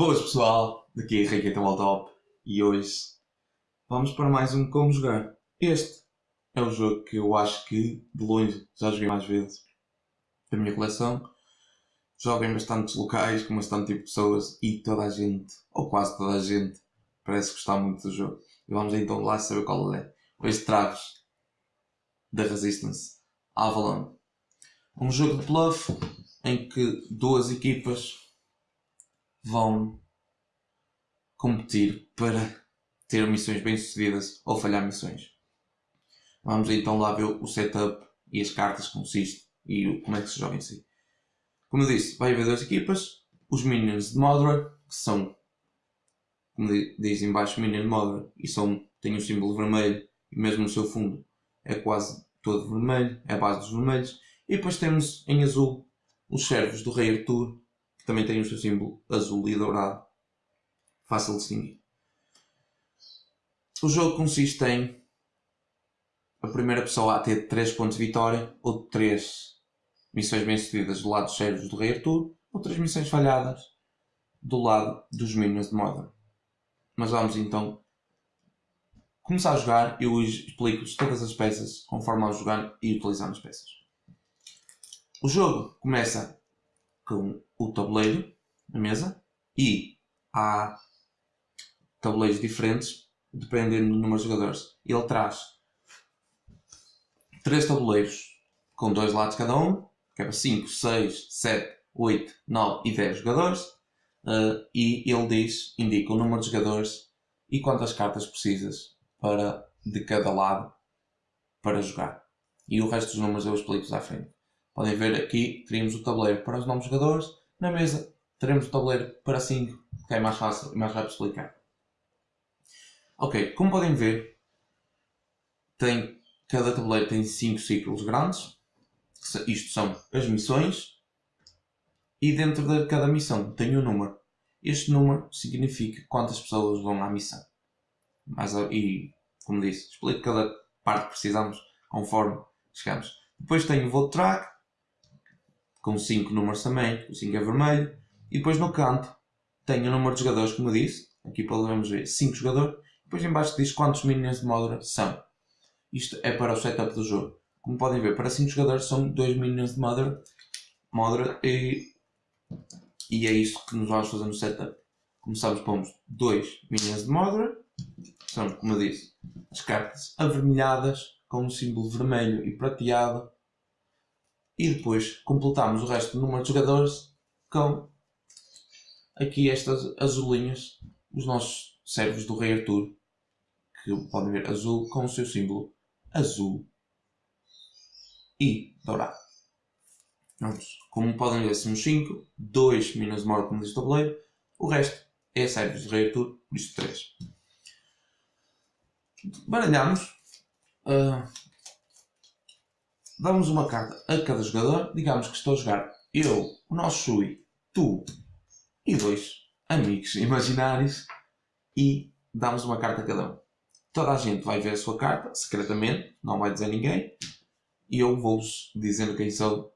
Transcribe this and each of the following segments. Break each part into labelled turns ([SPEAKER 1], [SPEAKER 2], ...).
[SPEAKER 1] Boas pessoal, daqui é Henrique ao Top e hoje vamos para mais um Como Jogar. Este é o jogo que eu acho que de longe já joguei mais vezes da minha coleção. Jogo em bastantes locais, com bastante tipo de pessoas e toda a gente, ou quase toda a gente, parece gostar muito do jogo. E vamos então lá saber qual é. Hoje trago-vos da Resistance Avalon. Um jogo de bluff em que duas equipas vão competir para ter missões bem sucedidas ou falhar missões. Vamos então lá ver o setup e as cartas que consiste e como é que se joga em si. Como eu disse, vai haver duas equipas, os Minions de Modra, que são, como diz em baixo, Minion de Modra, e são, têm um símbolo vermelho, e mesmo no seu fundo é quase todo vermelho, é a base dos vermelhos. E depois temos em azul os servos do Rei Arthur, também têm o seu símbolo azul e dourado. Fácil de distinguir. O jogo consiste em a primeira pessoa a ter 3 pontos de vitória, ou 3 missões bem-sucedidas do lado dos servos do Rei Arthur, ou 3 missões falhadas do lado dos Minions de Modern. Mas vamos então começar a jogar. Eu explico-vos todas as peças conforme vamos jogar e utilizando as peças. O jogo começa com o tabuleiro na mesa e há tabuleiros diferentes dependendo do número de jogadores. Ele traz três tabuleiros com dois lados cada um, que é para 5, 6, 7, 8, 9 e 10 jogadores. Uh, e ele diz, indica o número de jogadores e quantas cartas precisas para, de cada lado para jogar. E o resto dos números eu explico à frente. Podem ver aqui, teríamos o tabuleiro para os novos jogadores. Na mesa, teremos o tabuleiro para 5, que é mais fácil e mais rápido explicar. Ok, como podem ver, tem, cada tabuleiro tem 5 ciclos grandes. Isto são as missões. E dentro de cada missão tem um número. Este número significa quantas pessoas vão à missão. Mas, e, como disse, explico cada parte que precisamos conforme chegamos. Depois tem o Vote Track, com 5 números também, o 5 é vermelho. E depois no canto tem o número de jogadores, como disse. Aqui podemos ver 5 jogadores. Depois em baixo diz quantos minions de Modra são. Isto é para o setup do jogo. Como podem ver, para 5 jogadores são 2 minions de Modra, Modra e, e é isso que nos vamos fazer no setup. Começamos, pomos 2 minions de Modra, são, como eu disse, as cartas avermelhadas com um símbolo vermelho e prateado e depois completamos o resto do número de jogadores com aqui estas azulinhas, os nossos servos do Rei Arthur, que podem ver azul com o seu símbolo azul e dourado. Vamos. Como podem ver, somos 5, 2 minas de morte como diz o tabuleiro, o resto é servos do Rei Arthur, por isso 3. Baralhamos. Uh, damos uma carta a cada jogador. Digamos que estou a jogar eu, o nosso Shui, tu e dois amigos imaginários e damos uma carta a cada um. Toda a gente vai ver a sua carta, secretamente, não vai dizer ninguém, e eu vou-vos dizendo quem sou.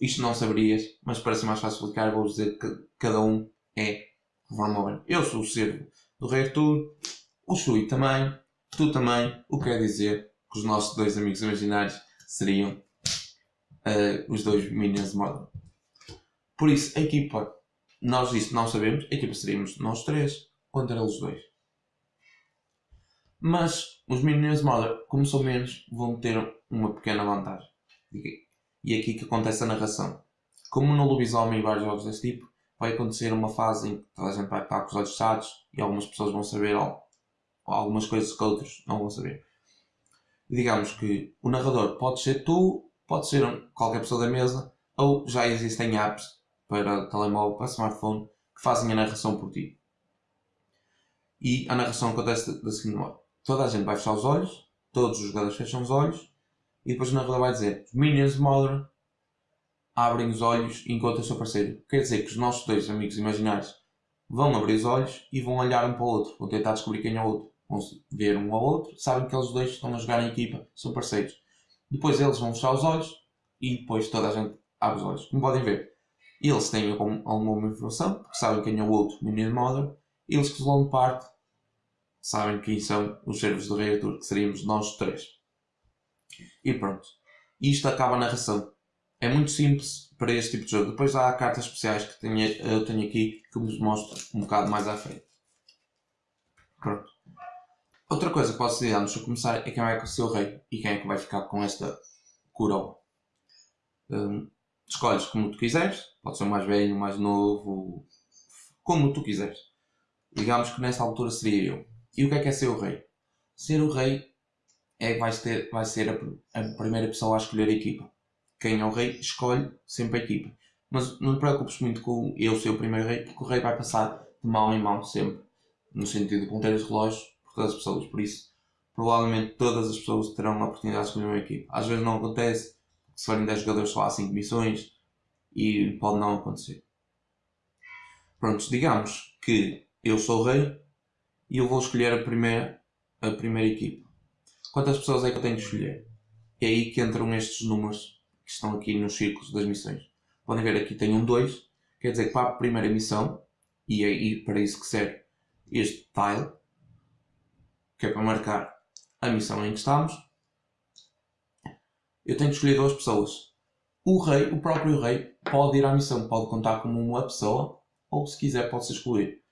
[SPEAKER 1] Isto não saberias, mas para ser mais fácil explicar, vou-vos dizer que cada um é conforme Eu sou o servo do Rei Arthur, o Shui também, tu também, o que quer dizer que os nossos dois amigos imaginários seriam uh, os dois Minions de moda. Por isso, a equipa, nós isso não sabemos, a equipa seríamos nós três contra eles dois. Mas os Minions de moda, como são menos, vão ter uma pequena vantagem. E é aqui que acontece a narração. Como no lobisomem e vários jogos desse tipo, vai acontecer uma fase em que toda a gente vai estar com os olhos fechados e algumas pessoas vão saber algumas coisas que outros não vão saber digamos que o narrador pode ser tu, pode ser qualquer pessoa da mesa, ou já existem apps para telemóvel, para smartphone, que fazem a narração por ti. E a narração acontece da seguinte modo: toda a gente vai fechar os olhos, todos os jogadores fecham os olhos, e depois o narrador vai dizer: Minions Modern abrem os olhos e encontram o seu parceiro. Quer dizer que os nossos dois amigos imaginários vão abrir os olhos e vão olhar um para o outro, vão tentar descobrir quem é o outro vão ver um ao outro, sabem que eles dois estão a jogar em equipa, são parceiros. Depois eles vão fechar os olhos e depois toda a gente abre os olhos. Como podem ver, eles têm algum, alguma informação, porque sabem quem é o outro Minion Mother, eles que vão de parte sabem quem são os servos do Rei que seríamos nós três. E pronto. Isto acaba a narração. É muito simples para este tipo de jogo. Depois há cartas especiais que tenho, eu tenho aqui que vos mostro um bocado mais à frente. Pronto. Outra coisa que posso dizer antes de começar é quem vai ser o rei e quem é que vai ficar com esta coroa. Um, escolhes como tu quiseres, pode ser mais velho, mais novo, como tu quiseres. Digamos que nesta altura seria eu. E o que é que é ser o rei? Ser o rei é que vai ser, a, a primeira pessoa a escolher a equipa. Quem é o rei escolhe sempre a equipa. Mas não te preocupes muito com eu ser o primeiro rei, porque o rei vai passar de mão em mão sempre. No sentido de ponteiros relógios por todas as pessoas. Por isso, provavelmente todas as pessoas terão a oportunidade de escolher uma equipa. Às vezes não acontece, se forem 10 jogadores só há 5 missões e pode não acontecer. Prontos, digamos que eu sou o rei e eu vou escolher a primeira, a primeira equipa. Quantas pessoas é que eu tenho que escolher? É aí que entram estes números que estão aqui nos círculos das missões. Podem ver aqui tenho um 2, quer dizer que para a primeira missão, e é para isso que serve este tile, que é para marcar a missão em que estamos, eu tenho que escolher duas pessoas. O rei, o próprio rei, pode ir à missão, pode contar como uma pessoa, ou se quiser pode se excluir.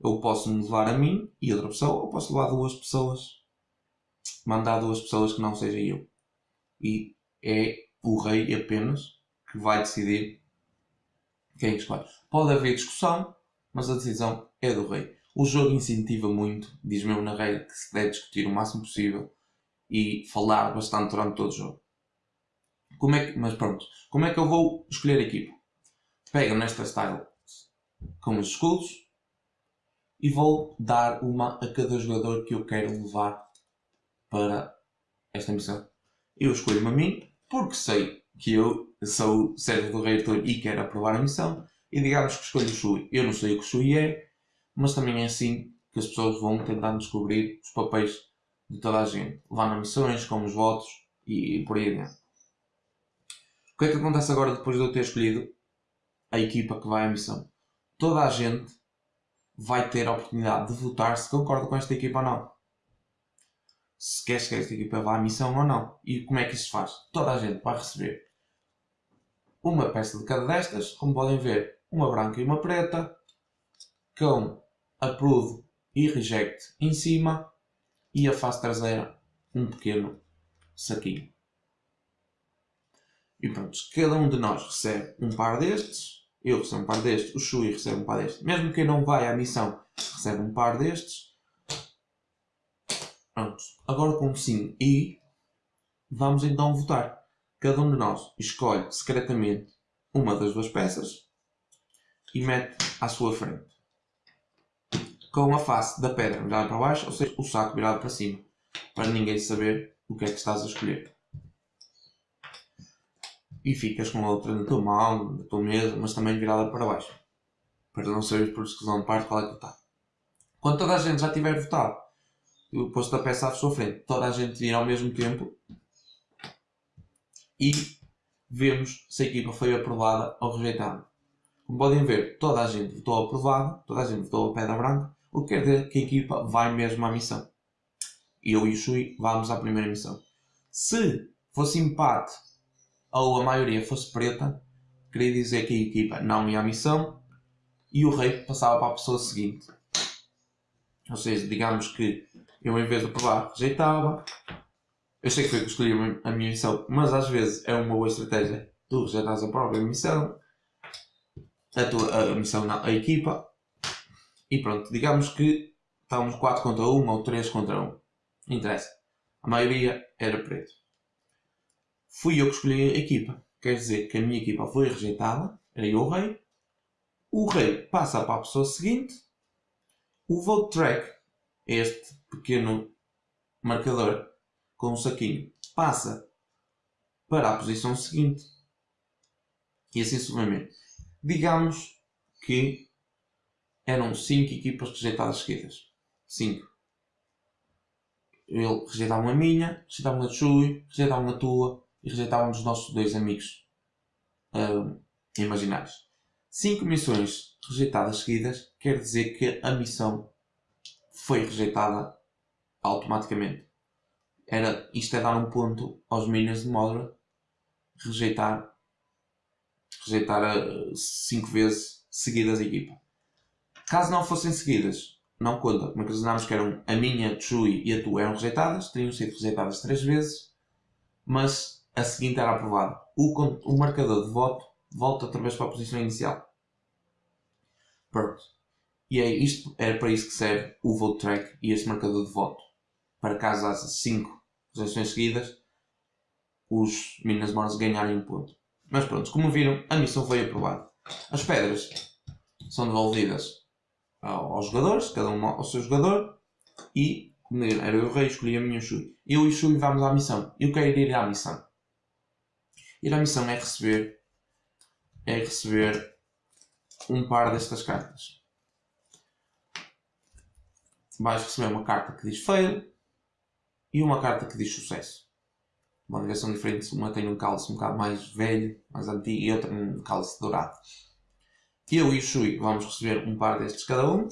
[SPEAKER 1] Eu posso me levar a mim e outra pessoa, ou posso levar duas pessoas, mandar duas pessoas que não seja eu. E é o rei apenas que vai decidir quem escolhe. Pode haver discussão, mas a decisão é do rei. O jogo incentiva muito, diz mesmo na regra, que se deve discutir o máximo possível e falar bastante durante todo o jogo. Como é que, mas pronto, como é que eu vou escolher a equipa? Pego nesta style com os escudos e vou dar uma a cada jogador que eu quero levar para esta missão. Eu escolho-me a mim porque sei que eu sou o servo do rei Arthur e quero aprovar a missão e digamos que escolho o Shui. Eu não sei o que o Shui é, mas também é assim que as pessoas vão tentando descobrir os papéis de toda a gente, levando missões, como os votos e por aí adiante que é que acontece agora depois de eu ter escolhido a equipa que vai à missão? Toda a gente vai ter a oportunidade de votar se concorda com esta equipa ou não. Se quer que esta equipa vá à missão ou não. E como é que isso se faz? Toda a gente vai receber uma peça de cada destas, como podem ver, uma branca e uma preta, com approve e reject em cima e a face traseira um pequeno saquinho. E pronto, cada um de nós recebe um par destes, eu recebo um par destes, o Shui recebe um par destes. Mesmo quem não vai à missão recebe um par destes. Pronto, agora com sim e vamos então votar. Cada um de nós escolhe secretamente uma das duas peças e mete à sua frente. Com a face da pedra virada para baixo, ou seja, o saco virado para cima, para ninguém saber o que é que estás a escolher e ficas com a outra na tua mão, na tua mesa, mas também virada para baixo. Para não saberes por exclusão de parte qual é que está. Quando toda a gente já tiver votado, eu posto a peça à sua frente, toda a gente vir ao mesmo tempo e vemos se a equipa foi aprovada ou rejeitada. Como podem ver, toda a gente votou aprovado, toda a gente votou a pedra branca, o que quer dizer que a equipa vai mesmo à missão. E eu e o Shui vamos à primeira missão. Se fosse empate ou a maioria fosse preta, queria dizer que a equipa não ia à missão e o rei passava para a pessoa seguinte. Ou seja, digamos que eu em vez de provar rejeitava. Eu sei que foi que escolhi a minha missão, mas às vezes é uma boa estratégia. Tu rejeitas a própria missão, a, tua, a missão não, a equipa. E pronto, digamos que estávamos 4 contra 1 ou 3 contra 1. Não interessa. A maioria era preto fui eu que escolhi a equipa. Quer dizer que a minha equipa foi rejeitada, era eu o rei. O rei passa para a pessoa seguinte. O vote track, este pequeno marcador com um saquinho, passa para a posição seguinte. E assim sucessivamente. Digamos que eram 5 equipas rejeitadas seguidas. 5. Ele rejeitava uma minha, rejeitava uma de Chui, rejeitava uma tua, e rejeitavam os nossos dois amigos uh, imaginários. 5 missões rejeitadas seguidas quer dizer que a missão foi rejeitada automaticamente. Era, isto é dar um ponto aos minions de Modra rejeitar rejeitar 5 vezes seguidas a equipa. Caso não fossem seguidas, não conta. Como imaginamos que eram a minha, a Chui e a tua eram rejeitadas, teriam sido rejeitadas 3 vezes, mas a seguinte era aprovada. O, o marcador de voto volta outra vez para a posição inicial. Pronto. E é isto, era para isso que serve o vote track e este marcador de voto. Para caso haja 5 rejeições seguidas, os Minas Mornas ganharem um ponto. Mas pronto, como viram, a missão foi aprovada. As pedras são devolvidas aos jogadores, cada um ao seu jogador, e, era eu o rei, escolhi a minha Shui. Eu e Shui vamos à missão. Eu quero ir à missão. Ir à missão é receber, é receber um par destas cartas. Vais receber uma carta que diz fail e uma carta que diz sucesso. Uma direção diferente, uma tem um cálice um bocado mais velho, mais antigo, e outra um cálice dourado. Eu e o Shui vamos receber um par destes cada um.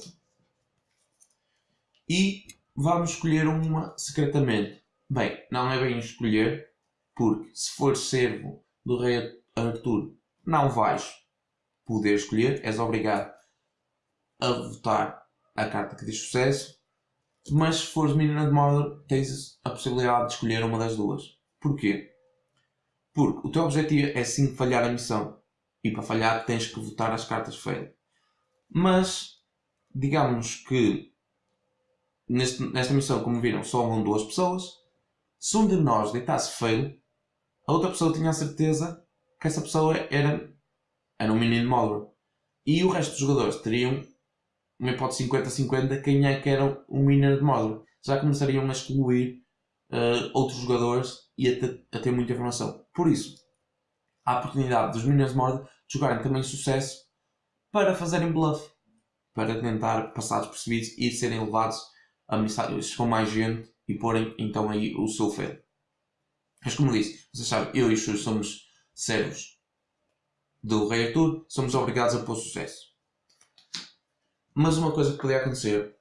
[SPEAKER 1] E vamos escolher uma secretamente. Bem, não é bem escolher, porque se for servo do rei Arthur, não vais poder escolher, és obrigado a votar a carta que diz sucesso, mas se fores menina de Mordor, tens a possibilidade de escolher uma das duas. Porquê? Porque o teu objetivo é sim falhar a missão. E para falhar tens que votar as cartas fail. Mas, digamos que neste, nesta missão, como viram, só vão duas pessoas. Se um de nós deitasse fail, a outra pessoa tinha a certeza que essa pessoa era, era um menino Mordor. E o resto dos jogadores teriam uma hipótese 50-50 quem é que era um menino de Mordor. Já começariam a excluir uh, outros jogadores e a ter, a ter, muita informação. Por isso, a oportunidade dos Minions de Mordor de jogarem também sucesso para fazerem bluff, para tentar passar despercebidos e serem levados a mensagens com mais gente e porem então aí o seu fail. Mas como disse, vocês sabem, eu e os Xus somos servos do Rei Arthur, somos obrigados a pôr sucesso. Mas uma coisa que podia acontecer,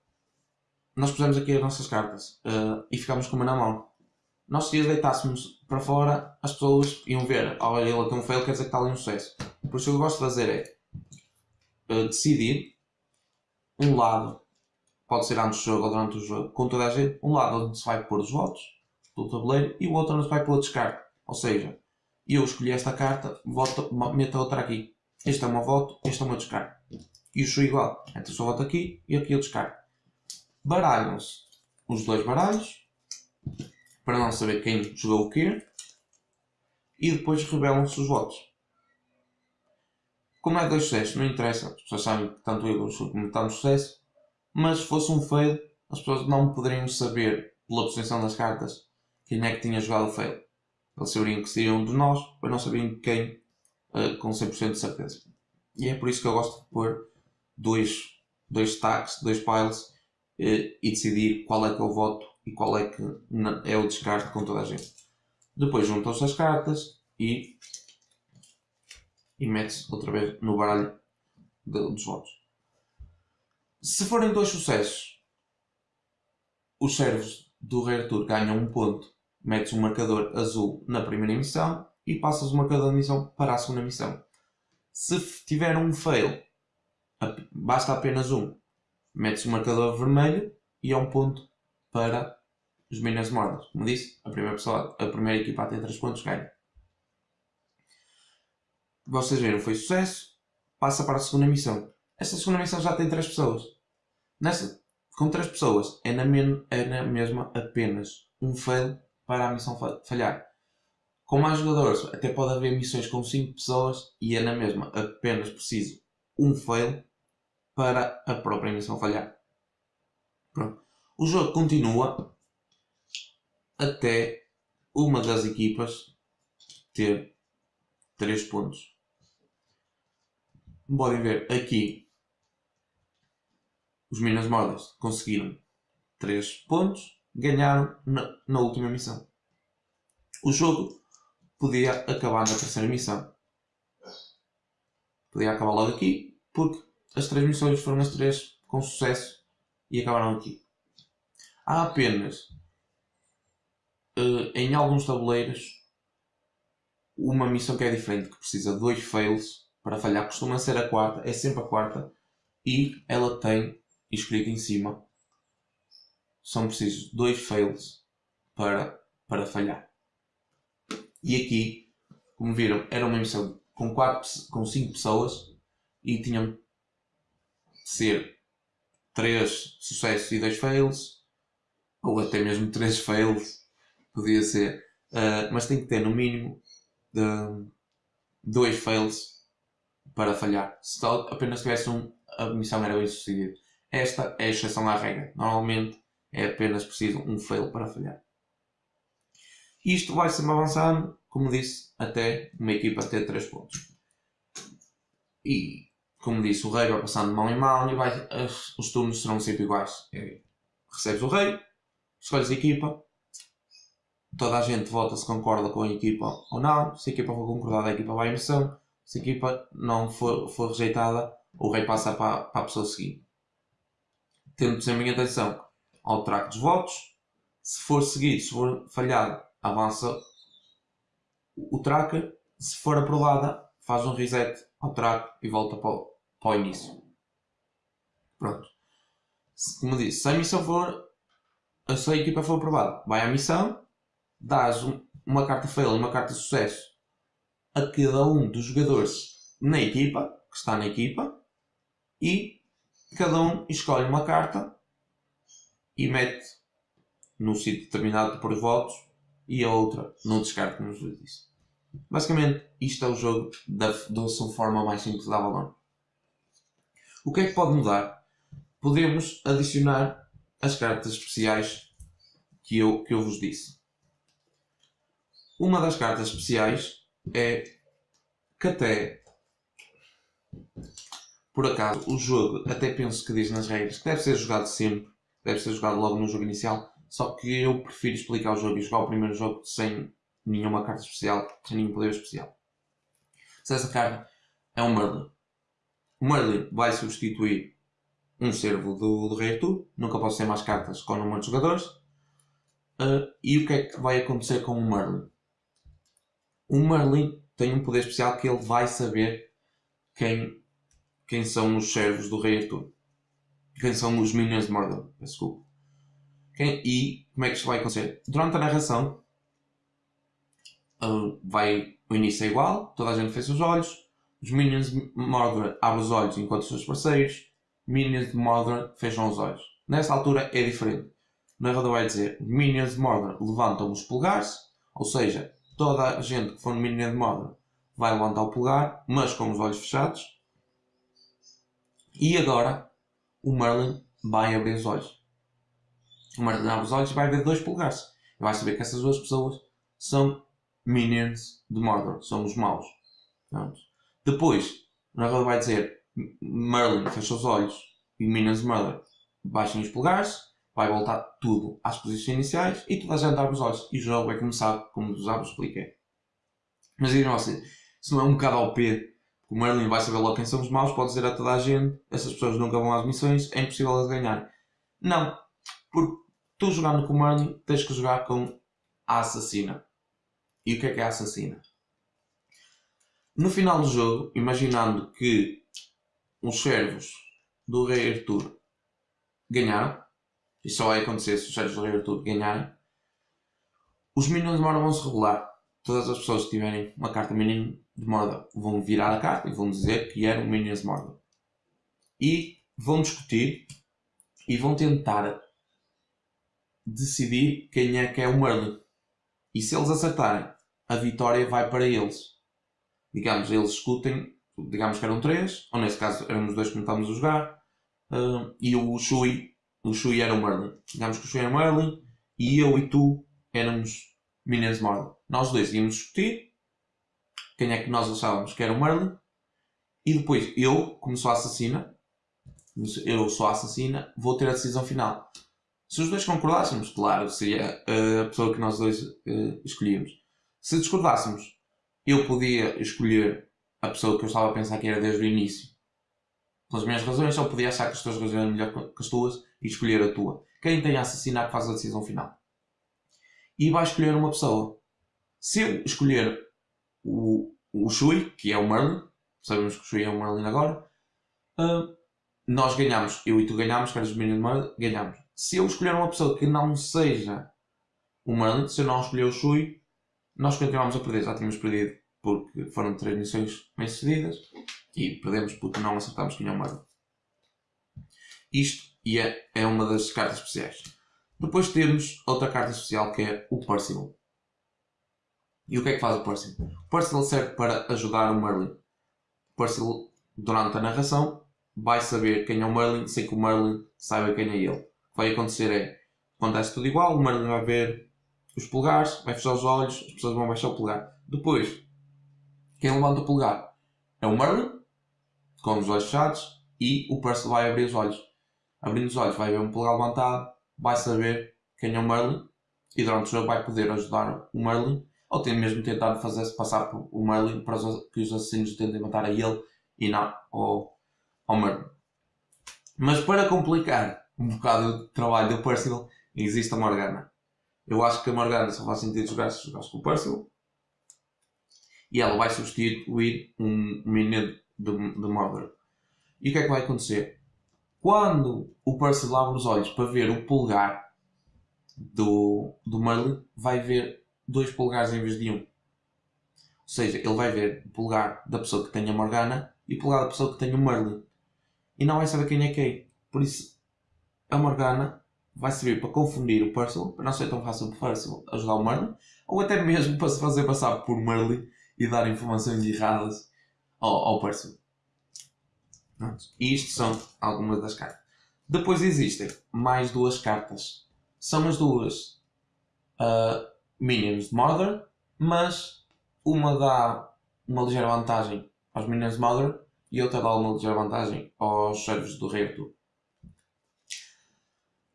[SPEAKER 1] nós pusemos aqui as nossas cartas uh, e ficámos com uma na mão. Nós se as deitássemos para fora, as pessoas iam ver, olha, ele tem um fail, quer dizer que está ali um sucesso. Por isso o que eu gosto de fazer é uh, decidir um lado, pode ser antes do jogo ou durante o jogo, com toda a gente, um lado onde se vai pôr os votos do tabuleiro e o outro onde se vai pôr o descarte. Ou seja, eu escolhi esta carta, voto, meto a outra aqui. Este é o meu voto, este é o meu descarte. E o show igual. Então só voto aqui e aqui eu descarte. Baralham-se os dois baralhos para não saber quem jogou o quê e depois revelam-se os votos. Como é dois sucessos, não interessa, as pessoas sabem que tanto eu como está no sucesso, mas se fosse um fail, as pessoas não poderiam saber pela posição das cartas quem é que tinha jogado o fail. Eles saberiam que seria um de nós, mas não sabiam quem uh, com 100% de certeza. E é por isso que eu gosto de pôr dois, dois stacks, dois piles uh, e decidir qual é que é o voto e qual é que é o descarte com toda a gente. Depois juntam-se as cartas e, e mete-se outra vez no baralho de, dos votos. Se forem dois sucessos, os servos do Rei Arthur ganham um ponto metes um marcador azul na primeira emissão e passas o marcador de missão para a segunda missão. Se tiver um fail, basta apenas um. Metes o marcador vermelho e é um ponto para os Minas Mordas. Como disse, a primeira, pessoa, a primeira equipa a ter 3 pontos ganha. Vocês viram, foi sucesso. Passa para a segunda missão. Esta segunda missão já tem 3 pessoas. Nesta, com 3 pessoas, é na, men, é na mesma apenas um fail para a missão falhar. Com mais jogadores, até pode haver missões com 5 pessoas e é na mesma apenas preciso um fail para a própria missão falhar. Pronto. O jogo continua até uma das equipas ter 3 pontos. Como podem ver aqui, os Minas Mordas conseguiram 3 pontos ganharam na, na última missão. O jogo podia acabar na terceira missão. Podia acabar logo aqui, porque as três missões foram as três com sucesso e acabaram aqui. Há apenas uh, em alguns tabuleiros uma missão que é diferente, que precisa de dois fails para falhar. Costuma ser a quarta, é sempre a quarta, e ela tem escrito em cima são precisos dois fails para, para falhar. E aqui, como viram, era uma missão com, quatro, com cinco pessoas e tinham de ser três sucessos e dois fails, ou até mesmo três fails, podia ser, uh, mas tem que ter no mínimo de, dois fails para falhar. Se apenas tivesse um, a missão era bem sucedida. Esta é a exceção à regra. Normalmente é apenas preciso um fail para falhar. Isto vai sempre avançando, como disse, até uma equipa ter 3 pontos. E, como disse, o rei vai passando de mão em mão e vai, os turnos serão sempre iguais. É, recebes o rei, escolhes a equipa, toda a gente vota se concorda com a equipa ou não. Se a equipa for concordada, a equipa vai à missão. Se a equipa não for, for rejeitada, o rei passa para, para a pessoa seguinte. Tendo sempre em atenção ao track dos votos. Se for seguido, se for falhado, avança o tracker. Se for aprovada, faz um reset ao track e volta para o, para o início. Pronto. Como disse, se a missão for. Se a equipa for aprovada, vai à missão, dás uma carta fail e uma carta de sucesso a cada um dos jogadores na equipa, que está na equipa, e cada um escolhe uma carta e mete num sítio determinado por votos e a outra no descarte, como vos disse. Basicamente, isto é o jogo da, da sua forma mais simples da Avalon. O que é que pode mudar? Podemos adicionar as cartas especiais que eu, que eu vos disse. Uma das cartas especiais é que até por acaso o jogo até penso que diz nas regras que deve ser jogado sempre deve ser jogado logo no jogo inicial. Só que eu prefiro explicar o jogo e jogar o primeiro jogo sem nenhuma carta especial, sem nenhum poder especial. Se essa carta é um Merlin. O Merlin vai substituir um servo do, do Rei Arthur. Nunca posso ter mais cartas com o número de jogadores. Uh, e o que é que vai acontecer com o Merlin? O Merlin tem um poder especial que ele vai saber quem, quem são os servos do Rei Arthur quem são os Minions de Mordor. Desculpa. Quem, e como é que isto vai acontecer? Durante a narração, uh, vai, o início é igual, toda a gente fecha os olhos, os Minions de Mordor abrem os olhos enquanto os seus parceiros, Minions de Mordor fecham os olhos. Nessa altura é diferente. O narrador vai dizer: Minions de Mordor levantam os polegares, ou seja, toda a gente que for no Minion de Mordor vai levantar o polegar, mas com os olhos fechados. E agora o Merlin vai abrir os olhos. O Merlin abre os olhos e vai ver dois polegares. E vai saber que essas duas pessoas são minions de Mordor, são os maus. Pronto. Depois, o narrador vai dizer Merlin fecha os olhos e minions de Mordor baixem os polegares, vai voltar tudo às posições iniciais e toda a gente abre os olhos. E o jogo vai começar como já vos expliquei. Mas digam assim, se não é um bocado ao o Merlin vai saber logo quem são os maus, pode dizer a toda a gente, essas pessoas nunca vão às missões, é impossível elas ganhar. Não, porque tu jogando com o Merlin tens que jogar com a assassina. E o que é que é a assassina? No final do jogo, imaginando que os servos do rei Arthur ganharam, e só vai acontecer se os servos do rei Arthur ganharem, os minions de Mordor vão se revelar. Todas as pessoas que tiverem uma carta mínima de Mordor vão virar a carta e vão dizer que eram Minions de Mordor. E vão discutir e vão tentar decidir quem é que é o Merlin. E se eles acertarem, a vitória vai para eles. Digamos, eles discutem, digamos que eram três, ou nesse caso éramos dois que não estávamos a jogar, uh, e o Shui, o Shui era o Merlin. Digamos que o Shui era o Merlin, e eu e tu éramos Minions Mordor. Nós dois íamos discutir, quem é que nós achávamos que era o Merlin. E depois eu, como sou assassina, eu sou assassina, vou ter a decisão final. Se os dois concordássemos, claro, seria a pessoa que nós dois uh, escolhíamos. Se discordássemos, eu podia escolher a pessoa que eu estava a pensar que era desde o início. Pelas minhas razões, só podia achar que as tuas razões eram melhor que as tuas e escolher a tua. Quem tem a assassinar faz a decisão final. E vai escolher uma pessoa. Se eu escolher o, o Shui, que é o Merlin, sabemos que o Shui é o Merlin agora, uh, nós ganhamos, eu e tu ganhamos, que eres o Minion Merlin, ganhamos. Se eu escolher uma pessoa que não seja o Merlin, se eu não escolher o Shui, nós continuamos a perder. Já tínhamos perdido porque foram três missões bem sucedidas e perdemos porque não acertamos quem é o Merlin. Isto e é, é uma das cartas especiais. Depois temos outra carta especial que é o Percival. E o que é que faz o Percival? O Percival serve para ajudar o Merlin. O Percival, durante a narração, vai saber quem é o Merlin sem que o Merlin saiba quem é ele. O que vai acontecer é, acontece tudo igual, o Merlin vai ver os polegares, vai fechar os olhos, as pessoas vão baixar o polegar. Depois, quem levanta o polegar é o Merlin, com os olhos fechados, e o Percival vai abrir os olhos. Abrindo os olhos, vai ver um polegar levantado, vai saber quem é o Merlin, e durante o jogo vai poder ajudar o Merlin, ou tem mesmo tentado fazer-se passar por o Merlin para que os assassinos tentem matar a ele e não ao, ao Merlin. Mas para complicar um bocado o trabalho do Percival, existe a Morgana. Eu acho que a Morgana só faz sentido jogar se jogares com o Percival. E ela vai substituir um menino de, de Mordor. E o que é que vai acontecer? Quando o Percival abre os olhos para ver o polegar do, do Merlin, vai ver dois polegares em vez de um. Ou seja, ele vai ver o polegar da pessoa que tem a Morgana e o polegar da pessoa que tem o Merlin. E não vai saber quem é quem. Por isso, a Morgana vai servir para confundir o Percival, para não ser tão fácil para o Percival ajudar o Merlin, ou até mesmo para se fazer passar por Merlin e dar informações erradas ao, ao Percival. E isto são algumas das cartas. Depois existem mais duas cartas. São as duas uh, Minions de Mordor, mas uma dá uma ligeira vantagem aos Minions de Mordor e outra dá uma ligeira vantagem aos servos do Rei Arthur.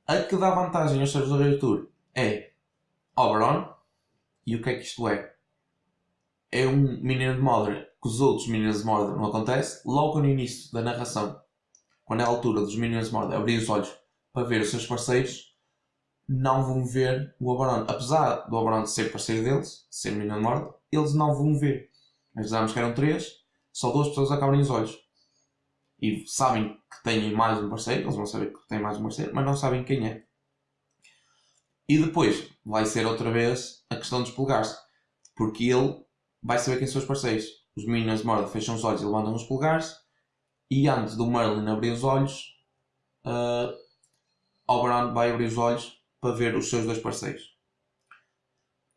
[SPEAKER 1] A que dá vantagem aos servos do Rei Arthur é Oberon. E o que é que isto é? É um Minion de Mordor que os outros Minions de Mordor não acontece. Logo no início da narração, quando é a altura dos Minions de Mordor abrir os olhos para ver os seus parceiros, não vão ver o Oberon. Apesar do Oberon ser parceiro deles, ser Minion de Mordor, eles não vão ver. Dizemos que eram três, só duas pessoas acabam os olhos. E sabem que têm mais um parceiro, eles vão saber que têm mais um parceiro, mas não sabem quem é. E depois vai ser outra vez a questão dos polegares, porque ele vai saber quem são os parceiros. Os meninos de Mordor fecham os olhos e levantam os polegares, e antes do Merlin abrir os olhos, uh, vai abrir os olhos para ver os seus dois parceiros.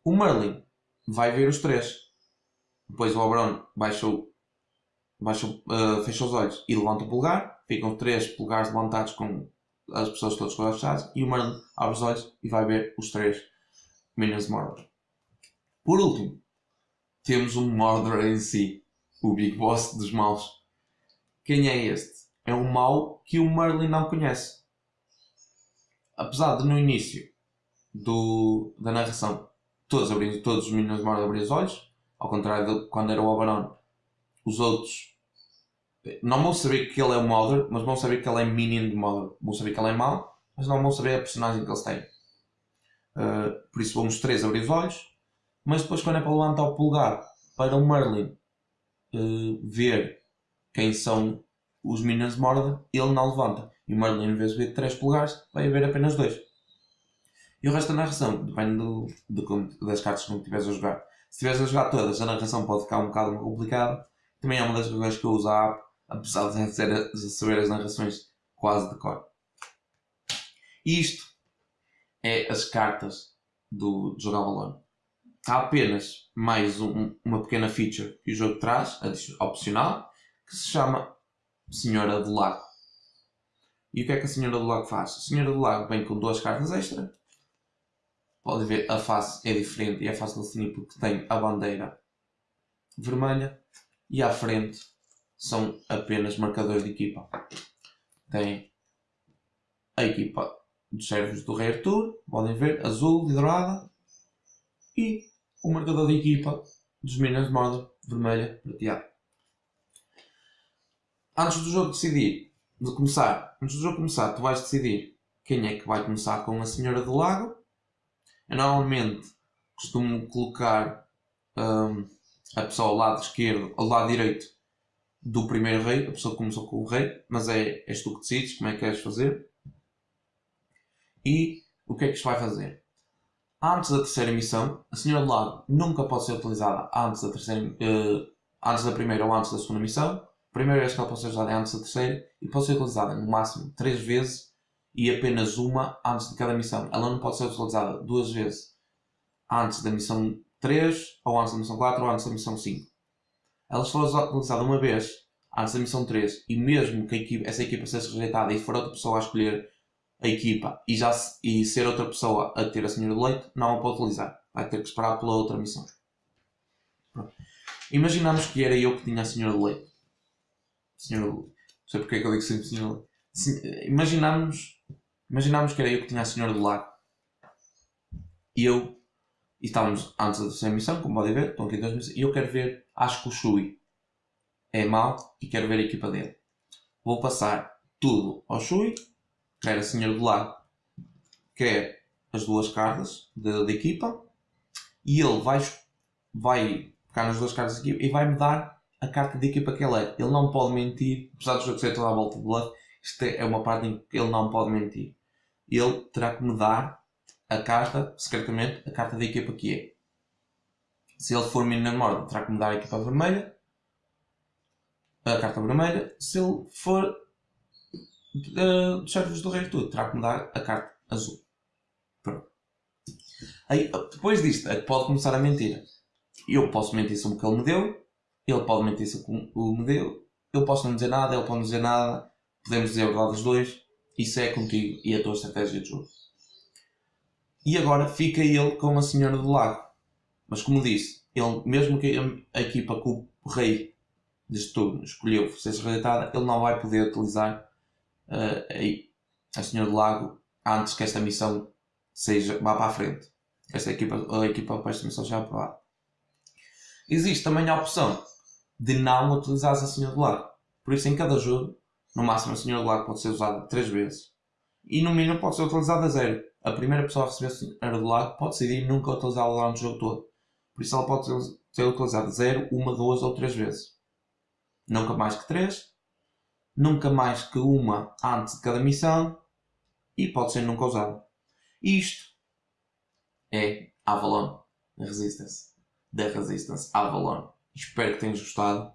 [SPEAKER 1] O Merlin vai ver os três. Depois o Oberon baixa, baixa, uh, fecha os olhos e levanta o polegar. Ficam três polegares levantados com as pessoas todas com os olhos fechados. E o Merlin abre os olhos e vai ver os três Minions Mordor. Por último, temos um Mordor em si. O Big Boss dos maus. Quem é este? É um mau que o Merlin não conhece. Apesar de no início do, da narração todos, abrindo, todos os meninos Mordor abrir os olhos, ao contrário de quando era o Oberon, os outros não vão saber que ele é o Mordor, mas vão saber que ele é Minion de Mordor. Vão saber que ele é mau, mas não vão saber a personagem que eles têm. Uh, por isso vamos três abrir os olhos, mas depois quando é para levantar o pulgar para o Merlin uh, ver quem são os Minions de Mordor, ele não levanta. E o Merlin, em vez de ver três pulgares, vai ver apenas dois. E o resto da narração depende do, das cartas que não estiveres a jogar. Se estiveres a jogar todas, a narração pode ficar um bocado complicada. Também é uma das razões que eu uso a app, apesar de, ser, de saber as narrações quase de cor. Isto é as cartas do, do Jogar Valor. Há apenas mais um, uma pequena feature que o jogo traz, opcional, que se chama Senhora do Lago. E o que é que a Senhora do Lago faz? A Senhora do Lago vem com duas cartas extra. Pode ver, a face é diferente e é fácil de definir porque tem a bandeira vermelha e à frente são apenas marcadores de equipa. Tem a equipa dos servos do Rei Arthur, podem ver, azul e dourada, e o marcador de equipa dos Minas de Mordor, vermelha, prateada. antes do jogo decidir, de começar, antes do jogo começar, tu vais decidir quem é que vai começar com a Senhora do Lago. Eu normalmente costumo colocar um, a pessoa ao lado esquerdo, ao lado direito do primeiro rei, a pessoa que começou com o rei, mas é, és tu que decides como é que queres fazer. E o que é que isto vai fazer? Antes da terceira missão, a Senhora do Lago nunca pode ser utilizada antes da, terceira, uh, antes da primeira ou antes da segunda missão. A primeira vez que ela pode ser usada é antes da terceira e pode ser utilizada no máximo três vezes e apenas uma antes de cada missão. Ela não pode ser utilizada duas vezes antes da missão 3, ou antes da missão 4, ou antes da missão 5. Ela se for utilizada uma vez antes da missão 3 e mesmo que equipa, essa equipa seja rejeitada e for outra pessoa a escolher a equipa e, já, e ser outra pessoa a ter a senhora de leite, não a pode utilizar. Vai ter que esperar pela outra missão. Pronto. Imaginamos que era eu que tinha a senhora de leite. Senhora de leite. Não sei porque é que eu digo sempre senhora de leite. Imaginamos, imaginamos que era eu que tinha a senhora do lago. E eu. E estávamos antes da terceira missão, como podem ver, estão aqui duas missões. E eu quero ver, acho que o Shui é mau e quero ver a equipa dele. Vou passar tudo ao Shui quer a Senhora do Lago, quer as duas cartas da equipa, e ele vai, vai pegar nas duas cartas da equipa e vai-me dar a carta de equipa que ele é. Ele não pode mentir, apesar do jogo ser toda a volta de bluff, isto é uma parte em que ele não pode mentir. Ele terá que me dar a carta, secretamente, a carta da equipa que é. Se ele for menino na memória, terá que me dar a equipa vermelha, a carta vermelha. Se ele for dos servos do rei tudo, terá que mudar a carta azul. Pronto. Aí, depois disto, é que pode começar a mentir. Eu posso mentir sobre o que ele me deu, ele pode mentir sobre o que me deu, eu posso não dizer nada, ele pode não dizer nada, podemos dizer a verdade dos dois, isso é contigo e a tua estratégia de jogo. E agora fica ele com a Senhora do Lago. Mas como disse, ele, mesmo que a, equipa que o rei deste turno escolheu fosse rejeitada, ele não vai poder utilizar uh, a Senhora do Lago antes que esta missão seja, vá para a frente. Esta equipa, a equipa para esta missão já lá. Existe também a opção de não utilizar a Senhora do Lago. Por isso, em cada jogo, no máximo a Senhora do Lago pode ser usada 3 vezes e no mínimo pode ser utilizada a zero. A primeira pessoa a receber a Senhora do Lago pode decidir nunca utilizá-la durante o jogo todo. Por isso, ela pode ser utilizada 0, 1, 2 ou 3 vezes. Nunca mais que 3 nunca mais que uma antes de cada missão e pode ser nunca usada. Isto é Avalon Resistance. Da Resistance Avalon. Espero que tenhas gostado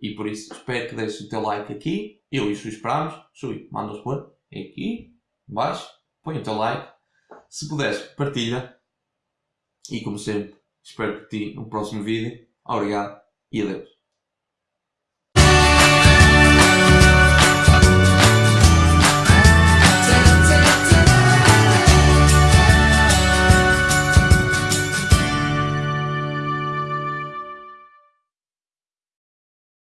[SPEAKER 1] e por isso espero que deixes o teu like aqui. Eu e Sui esperamos. Sui, manda-os pôr aqui, embaixo. Põe o teu like. Se puderes, partilha. E como sempre, espero por ti no próximo vídeo. Obrigado e adeus.